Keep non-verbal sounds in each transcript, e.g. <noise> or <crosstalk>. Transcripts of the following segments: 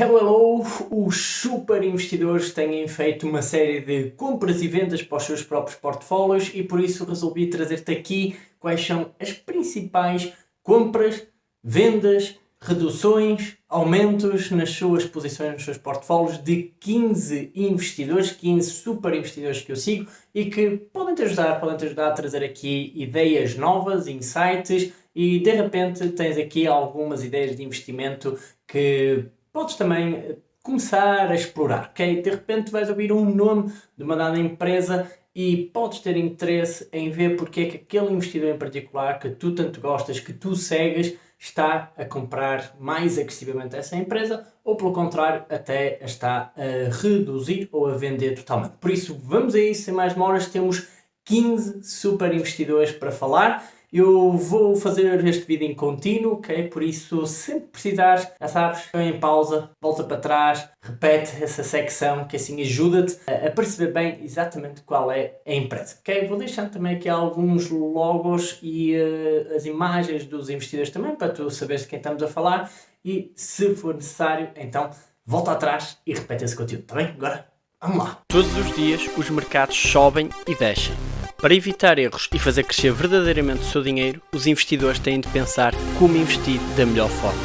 Hello, hello! Os super investidores têm feito uma série de compras e vendas para os seus próprios portfólios e por isso resolvi trazer-te aqui quais são as principais compras, vendas, reduções, aumentos nas suas posições, nos seus portfólios de 15 investidores, 15 super investidores que eu sigo e que podem te ajudar, podem te ajudar a trazer aqui ideias novas, insights e de repente tens aqui algumas ideias de investimento que podes também eh, começar a explorar, ok? De repente vais ouvir um nome de uma dada empresa e podes ter interesse em ver porque é que aquele investidor em particular que tu tanto gostas, que tu segues, está a comprar mais agressivamente essa empresa ou pelo contrário até está a reduzir ou a vender totalmente. Por isso vamos a isso, sem mais demoras, temos 15 super investidores para falar eu vou fazer este vídeo em contínuo, ok? Por isso, sempre precisares, já sabes, põe em pausa, volta para trás, repete essa secção, que assim ajuda-te a perceber bem exatamente qual é a empresa, ok? Vou deixando também aqui alguns logos e uh, as imagens dos investidores também, para tu saberes de quem estamos a falar e, se for necessário, então, volta atrás e repete esse conteúdo, tá bem? Agora, vamos lá! Todos os dias os mercados sobem e descem para evitar erros e fazer crescer verdadeiramente o seu dinheiro, os investidores têm de pensar como investir da melhor forma.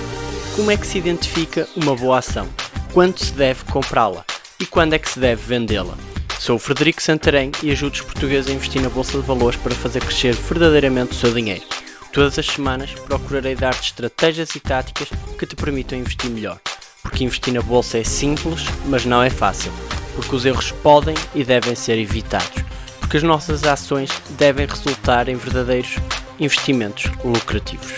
Como é que se identifica uma boa ação? Quando se deve comprá-la? E quando é que se deve vendê-la? Sou o Frederico Santarém e ajudo os portugueses a investir na Bolsa de Valores para fazer crescer verdadeiramente o seu dinheiro. Todas as semanas procurarei dar-te estratégias e táticas que te permitam investir melhor. Porque investir na Bolsa é simples, mas não é fácil. Porque os erros podem e devem ser evitados porque as nossas ações devem resultar em verdadeiros investimentos lucrativos.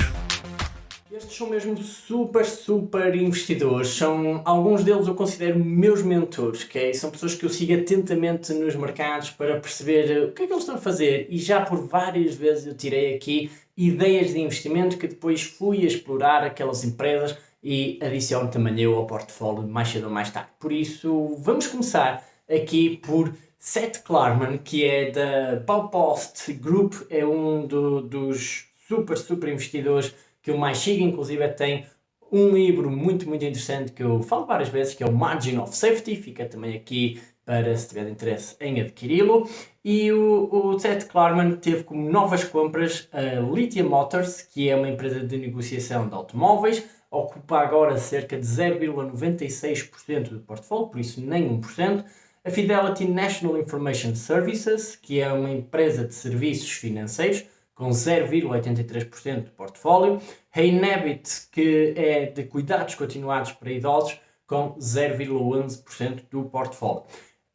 Estes são mesmo super, super investidores, são, alguns deles eu considero meus mentores, okay? são pessoas que eu sigo atentamente nos mercados para perceber o que é que eles estão a fazer e já por várias vezes eu tirei aqui ideias de investimento que depois fui explorar aquelas empresas e adiciono também eu ao portfólio mais cedo ou mais tarde. Por isso, vamos começar aqui por Seth Klarman, que é da Baupost Group, é um do, dos super, super investidores que eu mais sigo, inclusive tem um livro muito, muito interessante que eu falo várias vezes, que é o Margin of Safety, fica também aqui para se tiver interesse em adquiri-lo. E o, o Seth Klarman teve como novas compras a Lithium Motors, que é uma empresa de negociação de automóveis, ocupa agora cerca de 0,96% do portfólio, por isso nem 1% a Fidelity National Information Services, que é uma empresa de serviços financeiros, com 0,83% do portfólio, a Inhabit, que é de cuidados continuados para idosos, com 0,11% do portfólio.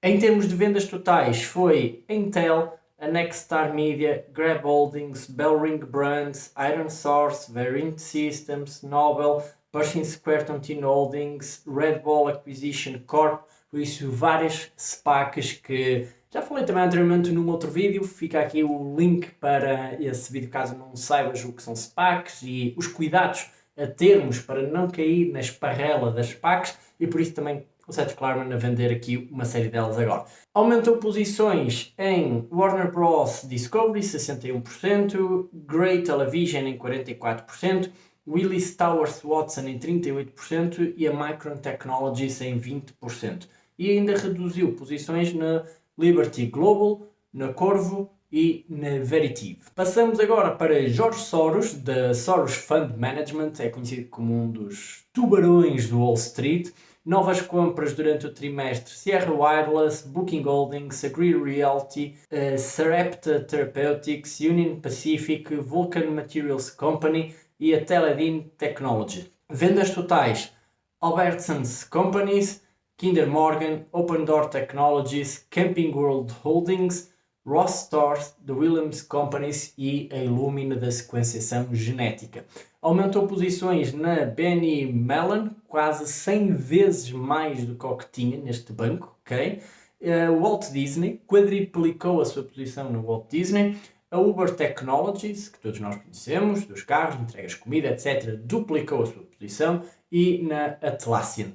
Em termos de vendas totais, foi Intel, a Nexstar Media, Grab Holdings, Bellring Brands, Iron Source, Verint Systems, Nobel, Pershing Square Tontine Holdings, Red Bull Acquisition Corp, por isso várias SPACs que já falei também anteriormente num outro vídeo, fica aqui o link para esse vídeo caso não saibas o que são SPACs e os cuidados a termos para não cair na esparrela das SPACs e por isso também o Seth Klarman a vender aqui uma série delas agora. Aumentou posições em Warner Bros. Discovery 61%, Grey Television em 44%, Willis Towers Watson em 38% e a Micron Technologies em 20% e ainda reduziu posições na Liberty Global, na Corvo e na Veritiv. Passamos agora para Jorge Soros, da Soros Fund Management, é conhecido como um dos tubarões do Wall Street. Novas compras durante o trimestre, Sierra Wireless, Booking Holdings, Agree Realty, uh, Sarepta Therapeutics, Union Pacific, Vulcan Materials Company e a Teledyne Technology. Vendas totais, Albertsons Companies, Kinder Morgan, Open Door Technologies, Camping World Holdings, Ross Stores, The Williams Companies e a Illumina da sequenciação genética. Aumentou posições na Benny Mellon, quase 100 vezes mais do que o que tinha neste banco, ok? Uh, Walt Disney quadriplicou a sua posição no Walt Disney. A Uber Technologies, que todos nós conhecemos, dos carros, entregas de comida, etc., duplicou a sua posição. E na Atlassian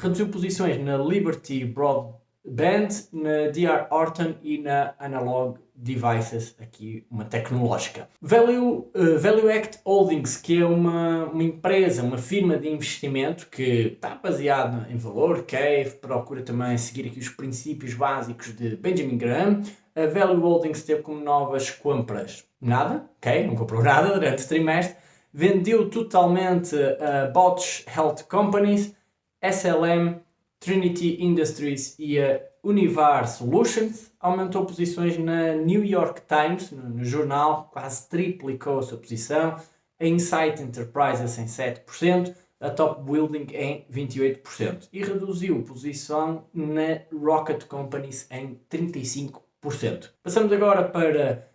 reduziu posições na Liberty Broad, Band, na DR Horton e na Analog Devices, aqui uma tecnológica. Value, uh, Value Act Holdings, que é uma, uma empresa, uma firma de investimento que está baseada em valor, Cave, procura também seguir aqui os princípios básicos de Benjamin Graham. A Value Holdings teve como novas compras nada, ok, não comprou <laughs> nada durante o trimestre, vendeu totalmente a Botch Health Companies, SLM, Trinity Industries e a Univar Solutions, aumentou posições na New York Times, no, no jornal, quase triplicou a sua posição, a Insight Enterprises em 7%, a Top Building em 28% e reduziu posição na Rocket Companies em 35%. Passamos agora para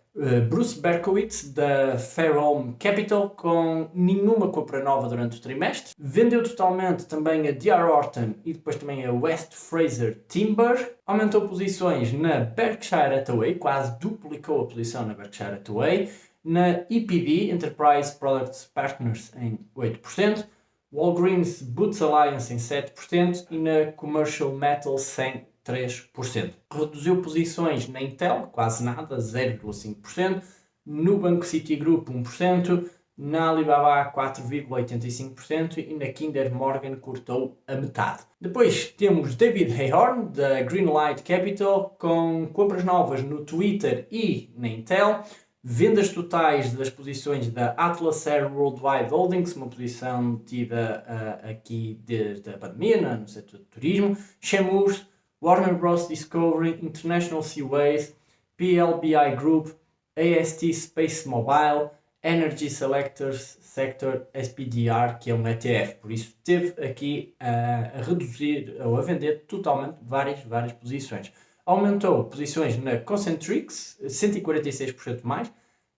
Bruce Berkowitz da Fairholme Capital com nenhuma compra nova durante o trimestre. Vendeu totalmente também a D.R. Horton e depois também a West Fraser Timber. Aumentou posições na Berkshire Hathaway, quase duplicou a posição na Berkshire Hathaway. Na EPD, Enterprise Products Partners, em 8%. Walgreens Boots Alliance em 7% e na Commercial Metals em 3%. Reduziu posições na Intel, quase nada, 0,5%, no Banco Citigroup 1%, na Alibaba 4,85% e na Kinder Morgan cortou a metade. Depois temos David Hayhorn da Greenlight Capital com compras novas no Twitter e na Intel, vendas totais das posições da Atlas Air Worldwide Holdings, uma posição tida uh, aqui desde a pandemia no setor do turismo, Chemours, Warner Bros. Discovery, International Seaways, PLBI Group, AST Space Mobile, Energy Selectors Sector SPDR, que é um ETF. Por isso, teve aqui a, a reduzir ou a vender totalmente várias, várias posições. Aumentou posições na Concentrix, 146% mais,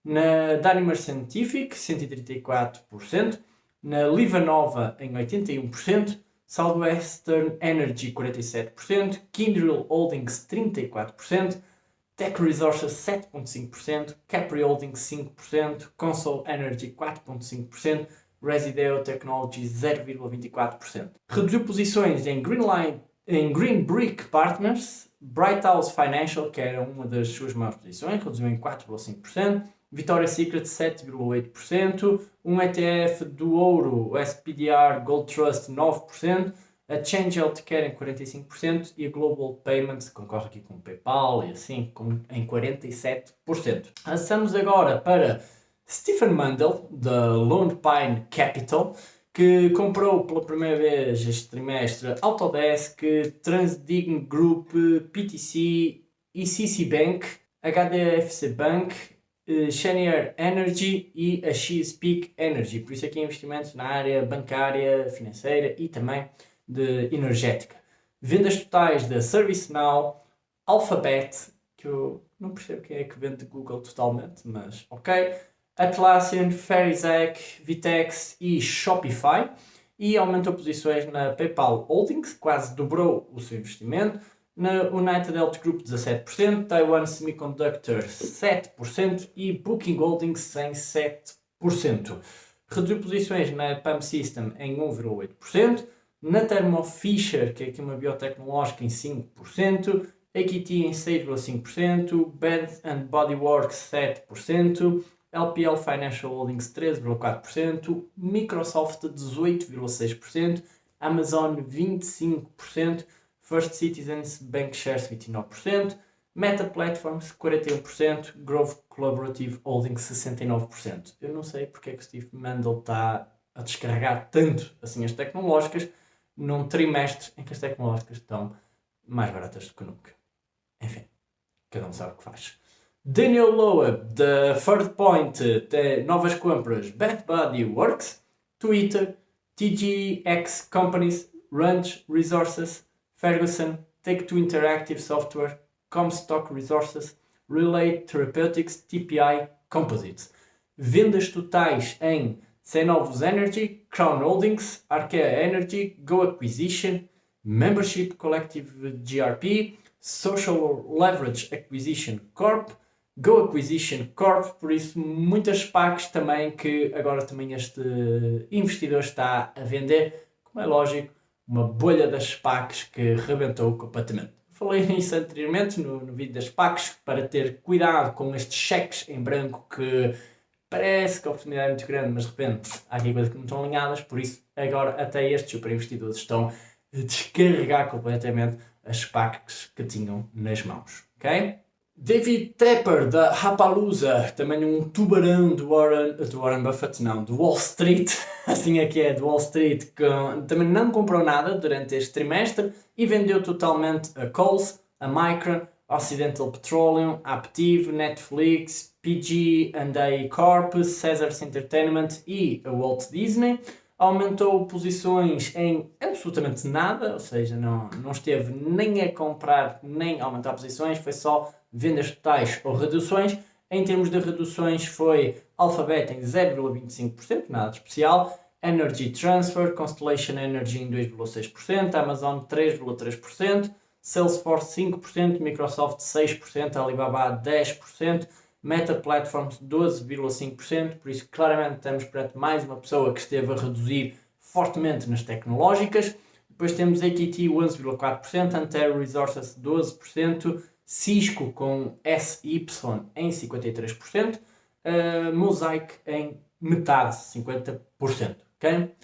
na Danimer Scientific, 134%, na Livanova, em 81%, Southwestern Energy 47%, Kindrel Holdings 34%, Tech Resources 7.5%, Capri Holdings 5%, Console Energy 4.5%, Resideo Technologies 0,24%. Reduziu posições em Greenline, em Green Brick Partners, Bright House Financial, que era uma das suas maiores posições, reduziu em 4,5%, Victoria's Secret 7,8%, um ETF do ouro, o SPDR Gold Trust 9%, a Change Healthcare em 45% e a Global Payments, concorre aqui com o PayPal e assim, com, em 47%. Passamos agora para Stephen Mundell, da Lone Pine Capital, que comprou pela primeira vez este trimestre Autodesk, Transdigm Group, PTC, ECC Bank, HDFC Bank Chenier Energy e a Chesapeake Energy. Por isso aqui investimentos na área bancária, financeira e também de energética. Vendas totais da ServiceNow, Alphabet, que eu não percebo quem é que vende Google totalmente, mas ok. Atlassian, Fairyzack, Vitex e Shopify. E aumentou posições na PayPal Holdings, quase dobrou o seu investimento na United Health Group 17%, Taiwan Semiconductor 7% e Booking Holdings em 7%. Reduziu posições na PAM System em 1,8%, na Thermo Fisher, que é aqui uma biotecnológica, em 5%, AKT em 6,5%, Bath and Body Works 7%, LPL Financial Holdings 13,4%, Microsoft 18,6%, Amazon 25%, First Citizens Bank Shares 29%, Meta Platforms 41%, Grove Collaborative Holdings 69%. Eu não sei porque é que o Steve Mandel está a descarregar tanto assim as tecnológicas num trimestre em que as tecnológicas estão mais baratas do que nunca. Enfim, cada um sabe o que faz. Daniel Loeb, da Third Point, tem novas compras Bad Buddy Works, Twitter, TGX Companies, Ranch Resources, Ferguson, Take-Two Interactive Software, Comstock Resources, Relay Therapeutics, TPI Composites. Vendas totais em Cenovus Energy, Crown Holdings, Arkea Energy, Go Acquisition, Membership Collective GRP, Social Leverage Acquisition Corp, Go Acquisition Corp, por isso muitas SPACs também que agora também este investidor está a vender, como é lógico, uma bolha das SPACs que rebentou completamente. falei nisso anteriormente no, no vídeo das PACs, para ter cuidado com estes cheques em branco que parece que a oportunidade é muito grande, mas de repente há aqui coisas que não estão alinhadas, por isso agora até estes super investidores estão a descarregar completamente as PACs que tinham nas mãos. ok? David Tepper, da Rapalooza, também um tubarão do Warren, do Warren Buffett, não, do Wall Street, <laughs> assim é que é, do Wall Street, que também não comprou nada durante este trimestre e vendeu totalmente a Coles, a Micron, Occidental Petroleum, Aptiv, Netflix, PG&A Corp, Caesars Entertainment e a Walt Disney. Aumentou posições em absolutamente nada, ou seja, não, não esteve nem a comprar nem a aumentar posições, foi só vendas totais ou reduções. Em termos de reduções foi Alphabet em 0,25%, nada especial, Energy Transfer, Constellation Energy em 2,6%, Amazon 3,3%, Salesforce 5%, Microsoft 6%, Alibaba 10%, Meta Platforms 12,5%, por isso claramente estamos perante mais uma pessoa que esteve a reduzir fortemente nas tecnológicas. Depois temos AKT 11,4%, Antero Resources 12%, Cisco com SY em 53%, uh, Mosaic em metade, 50%. Okay?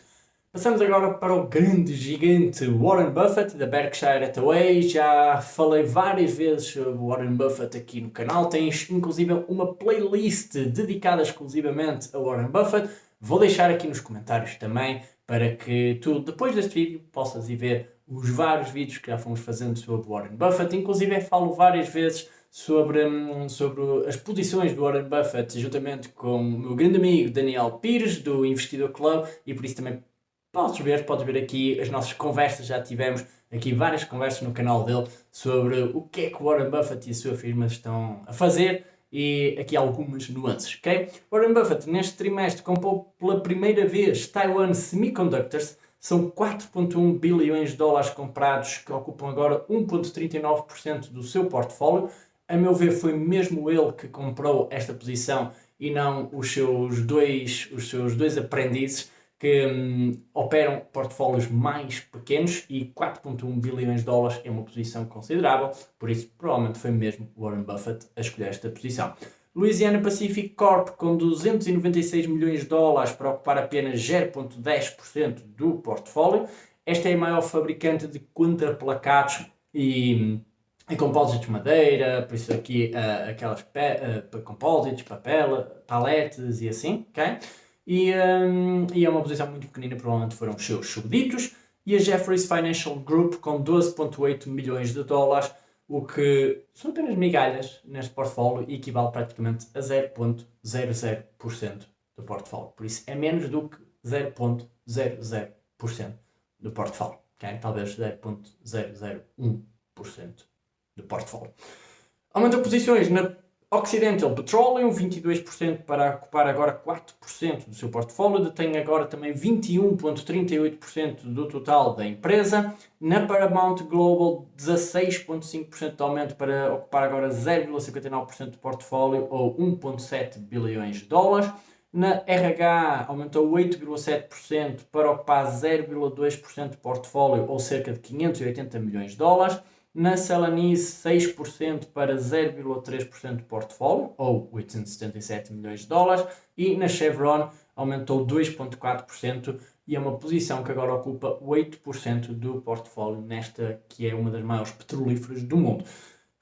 Passamos agora para o grande gigante Warren Buffett da Berkshire Hathaway. Já falei várias vezes sobre Warren Buffett aqui no canal. Tens inclusive uma playlist dedicada exclusivamente a Warren Buffett. Vou deixar aqui nos comentários também para que tu, depois deste vídeo, possas ir ver os vários vídeos que já fomos fazendo sobre Warren Buffett. Inclusive, falo várias vezes sobre, hum, sobre as posições do Warren Buffett, juntamente com o meu grande amigo Daniel Pires, do Investidor Club, e por isso também podes ver, podes ver aqui as nossas conversas, já tivemos aqui várias conversas no canal dele sobre o que é que Warren Buffett e a sua firma estão a fazer e aqui algumas nuances, ok? Warren Buffett neste trimestre comprou pela primeira vez Taiwan Semiconductors, são 4,1 bilhões de dólares comprados que ocupam agora 1,39% do seu portfólio. A meu ver, foi mesmo ele que comprou esta posição e não os seus dois, os seus dois aprendizes que hum, operam portfólios mais pequenos e 4,1 bilhões de dólares é uma posição considerável, por isso provavelmente foi mesmo Warren Buffett a escolher esta posição. Louisiana Pacific Corp com 296 milhões de dólares para ocupar apenas 0,10% do portfólio. Esta é a maior fabricante de contraplacados e, e compósitos de madeira, por isso aqui uh, aquelas uh, compósitos, papel, paletes e assim, ok? E, um, e é uma posição muito pequenina, provavelmente foram os seus subditos. E a Jefferies Financial Group com 12,8 milhões de dólares o que são apenas migalhas neste portfólio e equivale praticamente a 0,00% do portfólio. Por isso é menos do que 0,00% do portfólio. Okay? Talvez 0,001% do portfólio. Aumentou posições na Occidental Petroleum, 22% para ocupar agora 4% do seu portfólio, detém agora também 21,38% do total da empresa. Na Paramount Global, 16,5% de aumento para ocupar agora 0,59% do portfólio ou 1,7 bilhões de dólares. Na RH aumentou 8,7% para ocupar 0,2% do portfólio ou cerca de 580 milhões de dólares na Celanese 6% para 0,3% do portfólio, ou 877 milhões de dólares, e na Chevron aumentou 2,4% e é uma posição que agora ocupa 8% do portfólio nesta que é uma das maiores petrolíferas do mundo.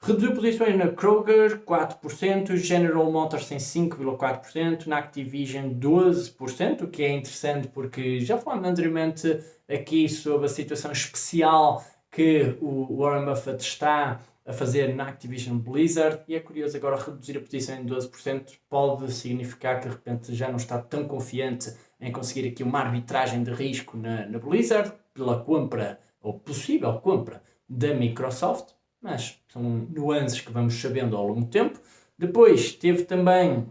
Reduziu posições na Kroger 4%, General Motors em 5,4%, na Activision 12%, o que é interessante porque já falamos anteriormente aqui sobre a situação especial que o Warren Buffett está a fazer na Activision Blizzard e é curioso agora reduzir a posição em 12% pode significar que de repente já não está tão confiante em conseguir aqui uma arbitragem de risco na, na Blizzard pela compra ou possível compra da Microsoft, mas são nuances que vamos sabendo ao longo do tempo. Depois teve também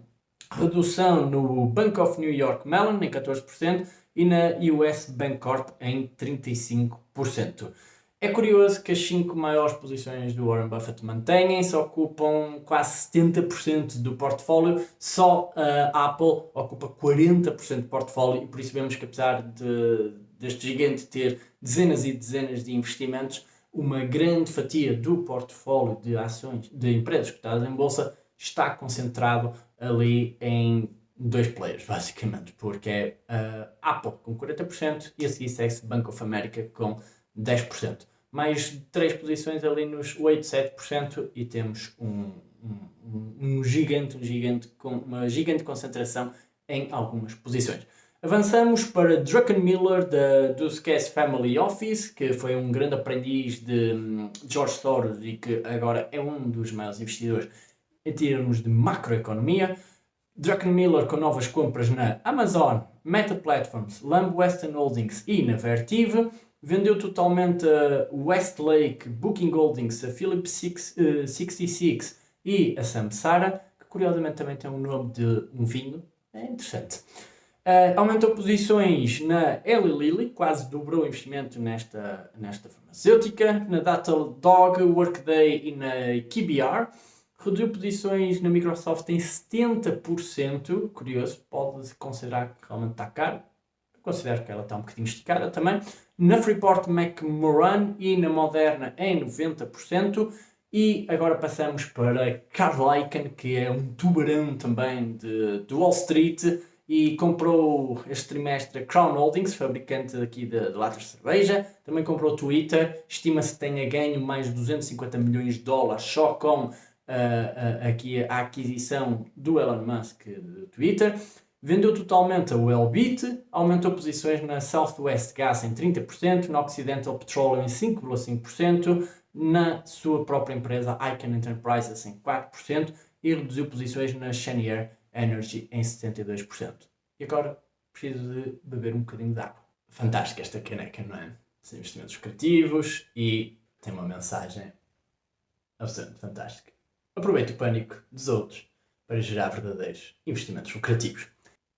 redução no Bank of New York Mellon em 14% e na US Bancorp em 35%. É curioso que as 5 maiores posições do Warren Buffett mantêm-se, ocupam quase 70% do portfólio, só a Apple ocupa 40% do portfólio e por isso vemos que apesar de, deste gigante ter dezenas e dezenas de investimentos, uma grande fatia do portfólio de ações de empresas cotadas em bolsa está concentrado ali em dois players, basicamente, porque é a Apple com 40% e a seguir segue Bank of America com 10%. Mais três posições ali nos 8, 7% e temos um, um, um gigante, um gigante, com uma gigante concentração em algumas posições. Avançamos para Druckenmiller da Duskes Family Office, que foi um grande aprendiz de hum, George Soros e que agora é um dos maiores investidores em termos de macroeconomia. Druckenmiller com novas compras na Amazon, Meta Platforms, Lamb Western Holdings e na Vertive. Vendeu totalmente a Westlake, Booking Holdings, a Philips 66 e a Samsara, que curiosamente também tem um nome de um vinho. É interessante. Uh, aumentou posições na Eli Lilly, quase dobrou o investimento nesta, nesta farmacêutica, na Datadog, Workday e na KBR. Reduziu posições na Microsoft em 70%, curioso, pode considerar que realmente está caro. Considero que ela está um bocadinho esticada também. Na Freeport McMoran e na Moderna em 90%. E agora passamos para Carl Icahn, que é um tubarão também de, de Wall Street e comprou este trimestre a Crown Holdings, fabricante aqui de, latas de cerveja. Também comprou Twitter, estima-se que tenha ganho mais de 250 milhões de dólares só com uh, uh, aqui a aquisição do Elon Musk do Twitter. Vendeu totalmente a Wellbit, aumentou posições na Southwest Gas em 30%, na Occidental Petroleum em 5,5%, na sua própria empresa Icon Enterprises em 4% e reduziu posições na Cheniere Energy em 72%. E agora preciso de beber um bocadinho de água. Fantástica esta caneca, não é? São investimentos criativos e tem uma mensagem absolutamente fantástica. Aproveite o pânico dos outros para gerar verdadeiros investimentos lucrativos.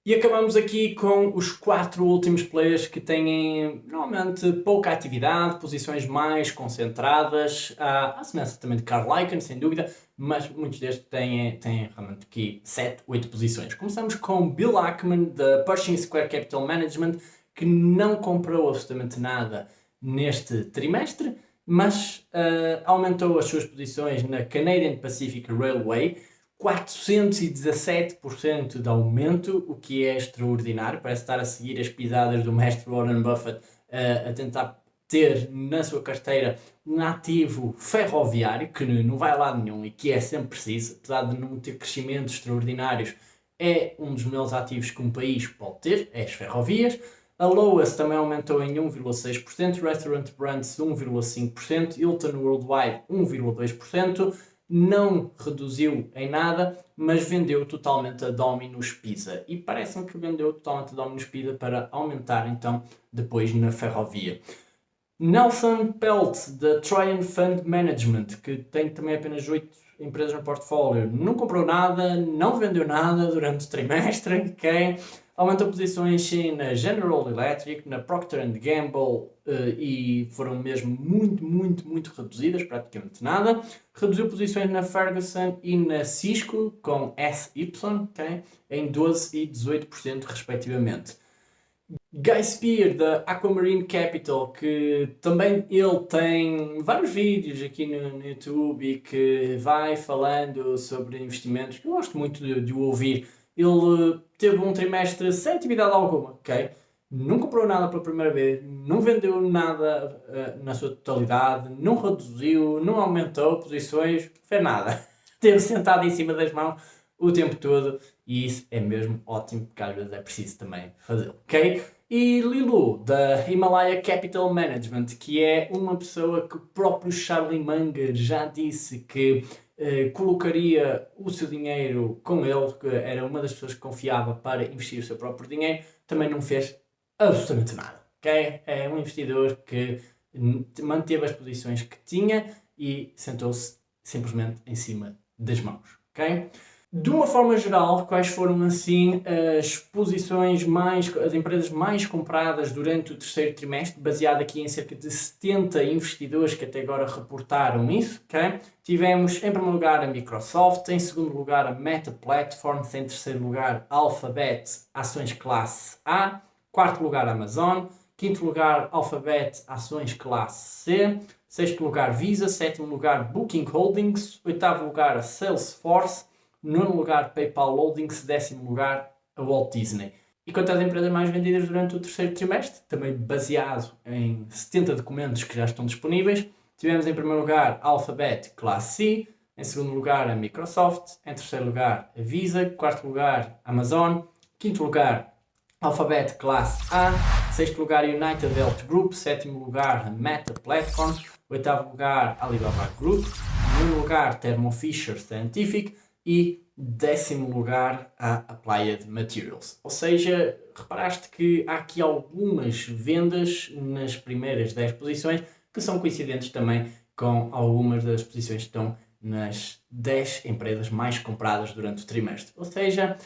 E acabamos aqui com os quatro últimos players que têm normalmente pouca atividade, posições mais concentradas, à, semelhança também de Carl Icahn, sem dúvida, mas muitos destes têm, têm realmente aqui 7, 8 posições. Começamos com Bill Ackman, da Pershing Square Capital Management, que não comprou absolutamente nada neste trimestre, mas uh, aumentou as suas posições na Canadian Pacific Railway, 417% de aumento, o que é extraordinário. Parece estar a seguir as pisadas do mestre Warren Buffett uh, a tentar ter na sua carteira um ativo ferroviário que não vai a lado nenhum e que é sempre preciso, apesar de não ter crescimentos extraordinários, é um dos melhores ativos que um país pode ter, é as ferrovias. A Loas também aumentou em 1,6%, Restaurant Brands 1,5%, Hilton Worldwide 1,2% não reduziu em nada, mas vendeu totalmente a Domino's Pizza. E parece-me que vendeu totalmente a Domino's Pizza para aumentar então depois na ferrovia. Nelson Pelt, da Tryon Fund Management, que tem também apenas 8 empresas no portfólio, não comprou nada, não vendeu nada durante o trimestre, ok? Aumentou posições sim na General Electric, na Procter Gamble uh, e foram mesmo muito, muito, muito reduzidas, praticamente nada. Reduziu posições na Ferguson e na Cisco com SY, okay? em 12% e 18% respectivamente. Guy Spear da Aquamarine Capital, que também ele tem vários vídeos aqui no, no YouTube e que vai falando sobre investimentos, que eu gosto muito de, de ouvir ele teve um trimestre sem atividade alguma, ok? Não comprou nada pela primeira vez, não vendeu nada uh, na sua totalidade, não reduziu, não aumentou posições, fez nada. <laughs> Teve sentado em cima das mãos o tempo todo e isso é mesmo ótimo, porque às vezes é preciso também fazê-lo, ok? E Lilu, da Himalaya Capital Management, que é uma pessoa que o próprio Charlie Munger já disse que eh, colocaria o seu dinheiro com ele, que era uma das pessoas que confiava para investir o seu próprio dinheiro, também não fez absolutamente nada. Okay? É um investidor que manteve as posições que tinha e sentou-se simplesmente em cima das mãos. Okay? De uma forma geral, quais foram assim as posições mais, as empresas mais compradas durante o terceiro trimestre, baseado aqui em cerca de 70 investidores que até agora reportaram isso? Tivemos em primeiro lugar a Microsoft, em segundo lugar a Meta Platforms, em terceiro lugar Alphabet, ações classe A, quarto lugar Amazon, Quinto lugar, Alphabet Ações Classe C. Sexto lugar, Visa. Sétimo lugar, Booking Holdings. Oitavo lugar, Salesforce. Nono lugar, PayPal Holdings. Décimo lugar, a Walt Disney. E quanto às empresas mais vendidas durante o terceiro trimestre, também baseado em 70 documentos que já estão disponíveis, tivemos em primeiro lugar Alphabet Classe C, em segundo lugar a Microsoft, em terceiro lugar a Visa, quarto lugar Amazon, quinto lugar Alphabet Classe A, sexto lugar United Health Group, sétimo lugar Meta Platforms, oitavo lugar Alibaba Group, nono lugar Thermo Fisher Scientific e décimo lugar a Applied Materials. Ou seja, reparaste que há aqui algumas vendas nas primeiras 10 posições que são coincidentes também com algumas das posições que estão nas 10 empresas mais compradas durante o trimestre. Ou seja,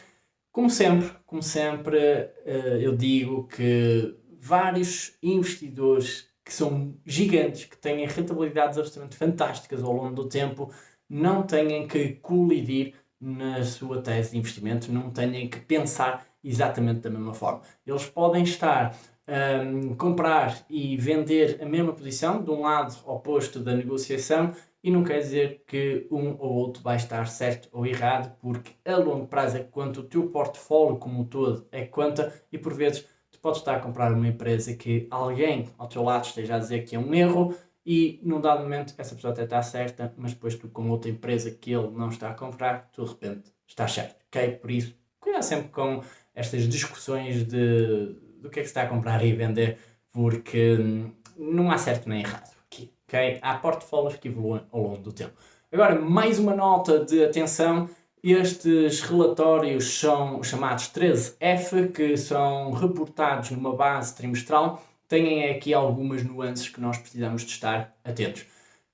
como sempre, como sempre, eh, eu digo que vários investidores que são gigantes, que têm rentabilidades absolutamente fantásticas ao longo do tempo, não têm que colidir na sua tese de investimento, não têm que pensar exatamente da mesma forma. Eles podem estar um, comprar e vender a mesma posição de um lado oposto da negociação e não quer dizer que um ou outro vai estar certo ou errado, porque a longo prazo é quanto o teu portfólio como um todo é conta e por vezes tu podes estar a comprar uma empresa que alguém ao teu lado esteja a dizer que é um erro e num dado momento essa pessoa até está certa, mas depois tu com outra empresa que ele não está a comprar, tu de repente estás certo, ok? Por isso, cuidado sempre com estas discussões de do que é que se está a comprar e vender, porque hum, não há certo nem errado aqui, ok? Há portfólios que evoluem ao longo do tempo. Agora, mais uma nota de atenção, estes relatórios são chamados 13F, que são reportados numa base trimestral, têm aqui algumas nuances que nós precisamos de estar atentos.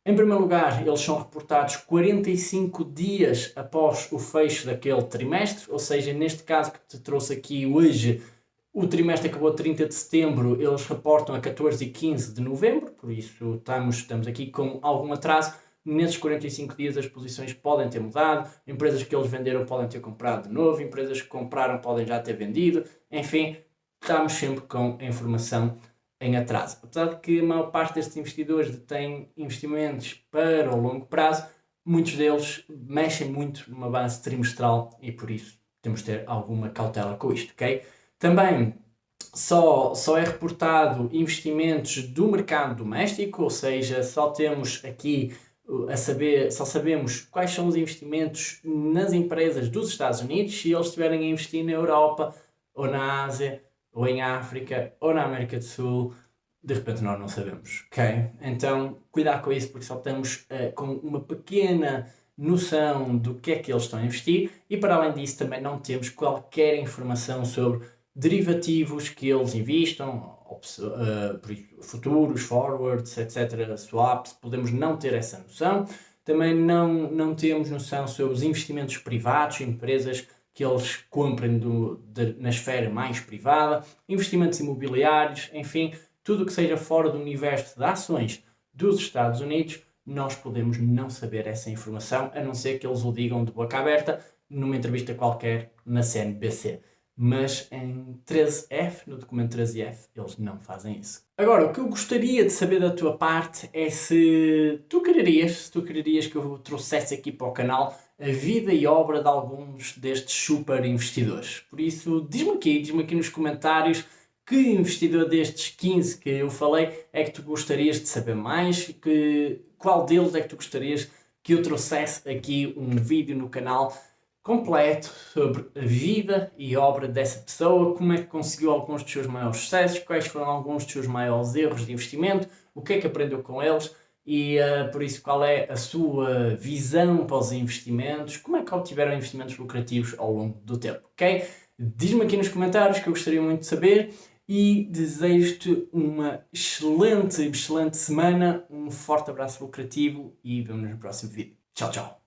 Em primeiro lugar, eles são reportados 45 dias após o fecho daquele trimestre, ou seja, neste caso que te trouxe aqui hoje, o trimestre acabou a 30 de setembro, eles reportam a 14 e 15 de novembro, por isso estamos, estamos aqui com algum atraso. Nesses 45 dias as posições podem ter mudado, empresas que eles venderam podem ter comprado de novo, empresas que compraram podem já ter vendido, enfim, estamos sempre com a informação em atraso. Apesar de que a maior parte destes investidores têm investimentos para o longo prazo, muitos deles mexem muito numa base trimestral e por isso temos de ter alguma cautela com isto, ok? Também só, só é reportado investimentos do mercado doméstico, ou seja, só temos aqui uh, a saber, só sabemos quais são os investimentos nas empresas dos Estados Unidos, se eles estiverem a investir na Europa, ou na Ásia, ou em África, ou na América do Sul, de repente nós não sabemos, ok? Então, cuidado com isso, porque só estamos uh, com uma pequena noção do que é que eles estão a investir e, para além disso, também não temos qualquer informação sobre derivativos que eles investam, uh, futuros, forwards, etc., swaps, podemos não ter essa noção. Também não, não temos noção sobre os investimentos privados, empresas que eles comprem do, de, na esfera mais privada, investimentos imobiliários, enfim, tudo o que seja fora do universo de ações dos Estados Unidos, nós podemos não saber essa informação, a não ser que eles o digam de boca aberta numa entrevista qualquer na CNBC mas em 13F, no documento 13F, eles não fazem isso. Agora, o que eu gostaria de saber da tua parte é se tu quererias, se tu quererias que eu trouxesse aqui para o canal a vida e obra de alguns destes super investidores. Por isso, diz-me aqui, diz-me aqui nos comentários que investidor destes 15 que eu falei é que tu gostarias de saber mais, que, qual deles é que tu gostarias que eu trouxesse aqui um vídeo no canal completo sobre a vida e obra dessa pessoa, como é que conseguiu alguns dos seus maiores sucessos, quais foram alguns dos seus maiores erros de investimento, o que é que aprendeu com eles e uh, por isso qual é a sua visão para os investimentos, como é que obtiveram investimentos lucrativos ao longo do tempo, ok? Diz-me aqui nos comentários que eu gostaria muito de saber e desejo-te uma excelente, excelente semana, um forte abraço lucrativo e vemos no próximo vídeo. Tchau, tchau!